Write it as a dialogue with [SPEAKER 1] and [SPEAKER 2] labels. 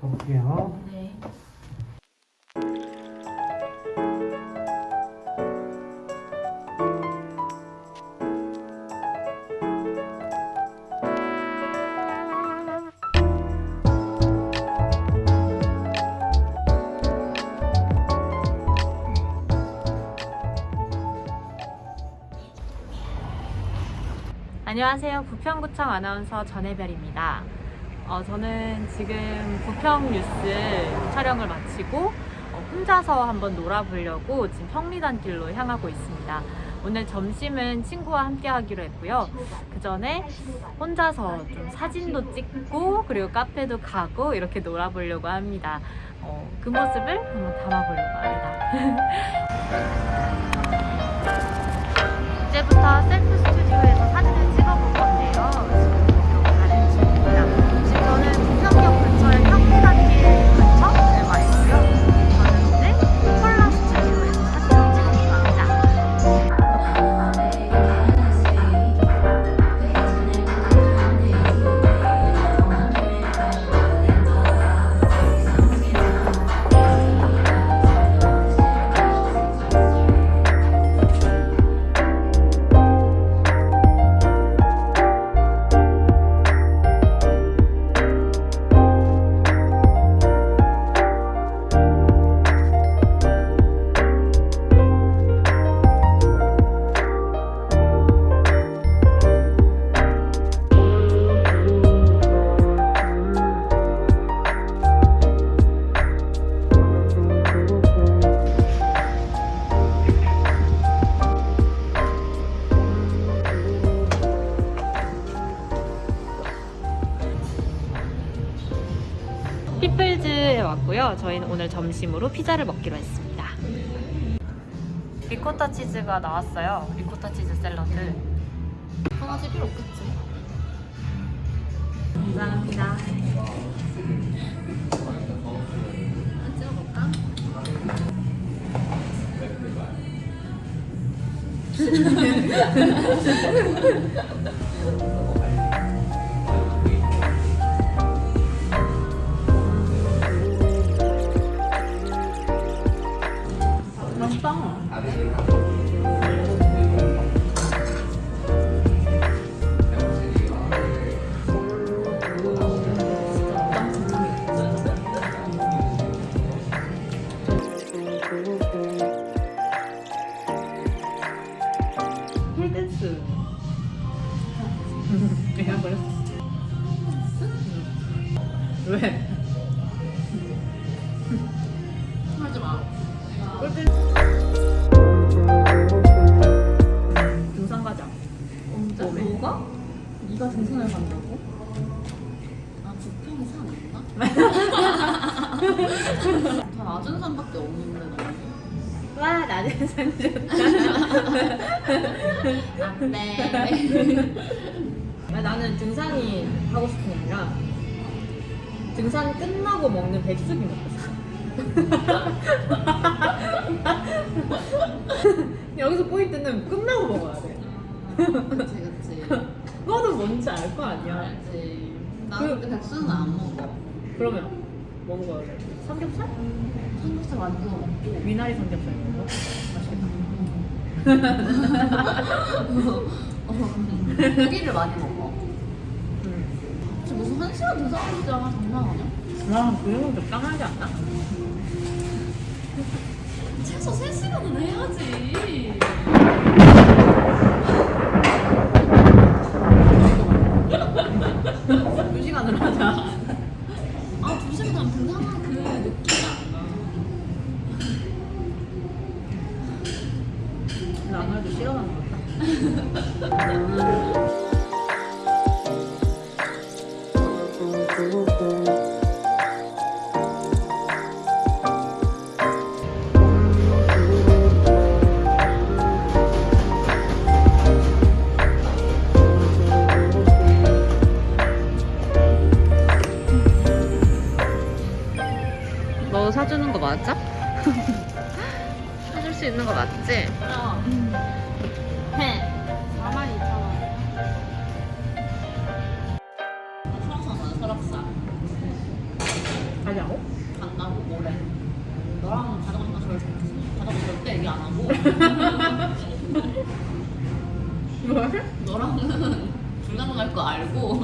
[SPEAKER 1] 가볼게요.
[SPEAKER 2] 네. 안녕하세요. 부평구청 아나운서 전혜별입니다. 어, 저는 지금 부평 뉴스 촬영을 마치고 어, 혼자서 한번 놀아보려고 지금 평리단 길로 향하고 있습니다. 오늘 점심은 친구와 함께 하기로 했고요. 그 전에 혼자서 좀 사진도 찍고 그리고 카페도 가고 이렇게 놀아보려고 합니다. 어, 그 모습을 한번 담아보려고 합니다. 이제부터 셀프 피플즈에 왔고요. 저희는 오늘 점심으로 피자를 먹기로 했습니다. 리코타 치즈가 나왔어요. 리코타 치즈 샐러드.
[SPEAKER 3] 강아지 필요 없겠지.
[SPEAKER 2] 감사합니다.
[SPEAKER 3] 하나 찍어볼까?
[SPEAKER 2] 홀댄스. 내가 그랬어. 왜?
[SPEAKER 3] 하지 마.
[SPEAKER 2] 등산 가자.
[SPEAKER 3] 언제?
[SPEAKER 2] 왜?
[SPEAKER 3] 뭐가?
[SPEAKER 2] 네가 등산을 간다고?
[SPEAKER 3] 아, 부평이 산 없나? 다 낮은 산밖에 없는데, 너무.
[SPEAKER 2] 와 낮은 산 좋다.
[SPEAKER 3] 안 돼.
[SPEAKER 2] 아, 나는 등산이 하고 싶은 게 아니라 등산 끝나고 먹는 백숙이 먹고 싶어. 여기서 포인트는 끝나고 먹어야 돼.
[SPEAKER 3] 그치, 그치.
[SPEAKER 2] 그거는 뭔지 알 거 아니야.
[SPEAKER 3] 알지. 나는 근데 백수는 안 먹어.
[SPEAKER 2] 그러면 뭐 먹어야 돼? 삼겹살?
[SPEAKER 3] 삼겹살 만들어 먹고.
[SPEAKER 2] 미나리 삼겹살 먹어? 맛있겠다.
[SPEAKER 3] 어, 고기를 많이 먹어.
[SPEAKER 2] 음.
[SPEAKER 3] 지금 무슨 한 시간 등산하자 장난 아니야?
[SPEAKER 2] 와, 그 정도 적당하지 않나?
[SPEAKER 3] 최소 3시간은 해야지.
[SPEAKER 2] 두 시간을 하자.
[SPEAKER 3] 아, 2시간 등산한 그 나.
[SPEAKER 2] 나 아무래도 싫어하는 것 같다. 너 사주는 거 맞아? 사줄 수 있는 거 맞지?
[SPEAKER 3] 어. 해. 42,000원. 설악산 가자, 설악산.
[SPEAKER 2] 가자. 가냐고?
[SPEAKER 3] 간다고 뭐래? 너랑 가자고 나 절, 가자고 절대 얘기 안 하고
[SPEAKER 2] 뭘?
[SPEAKER 3] 너랑은 불가능할 거 알고